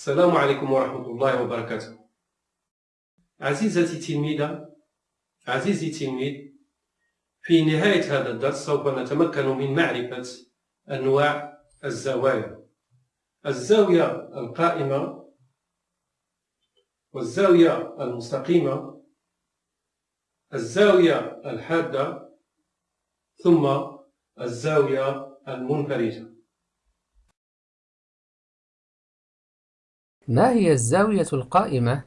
السلام عليكم ورحمة الله وبركاته. عزيزتي التلميذة عزيزي التلميذ في نهاية هذا الدرس سوف نتمكن من معرفة أنواع الزوايا. الزاوية القائمة والزاوية المستقيمة الزاوية الحادة ثم الزاوية المنفرجة ما هي الزاوية القائمة؟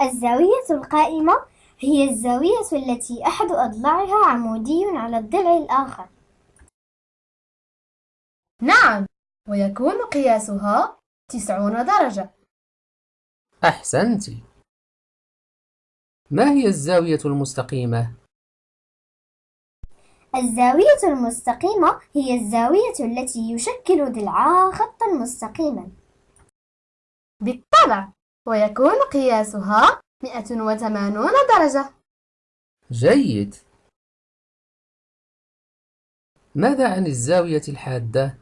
الزاوية القائمة هي الزاوية التي أحد أضلاعها عمودي على الضلع الآخر نعم ويكون قياسها تسعون درجة أحسنت ما هي الزاوية المستقيمة؟ الزاوية المستقيمة هي الزاوية التي يشكل ضلعها خطا مستقيما. بالطبع ويكون قياسها 180 درجة. جيد. ماذا عن الزاوية الحادة؟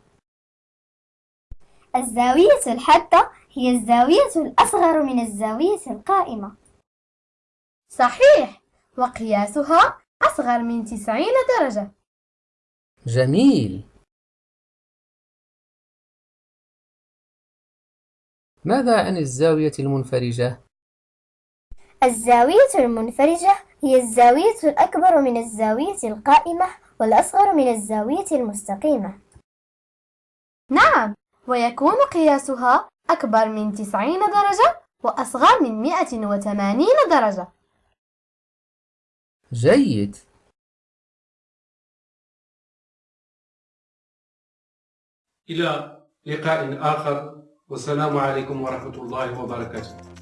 الزاوية الحادة هي الزاوية الأصغر من الزاوية القائمة. صحيح وقياسها أصغر من 90 درجة. جميل. ماذا عن الزاوية المنفرجة؟ الزاوية المنفرجة هي الزاوية الأكبر من الزاوية القائمة والأصغر من الزاوية المستقيمة. نعم ويكون قياسها أكبر من 90 درجة وأصغر من 180 درجة. جيد. إلى لقاء آخر والسلام عليكم ورحمة الله وبركاته.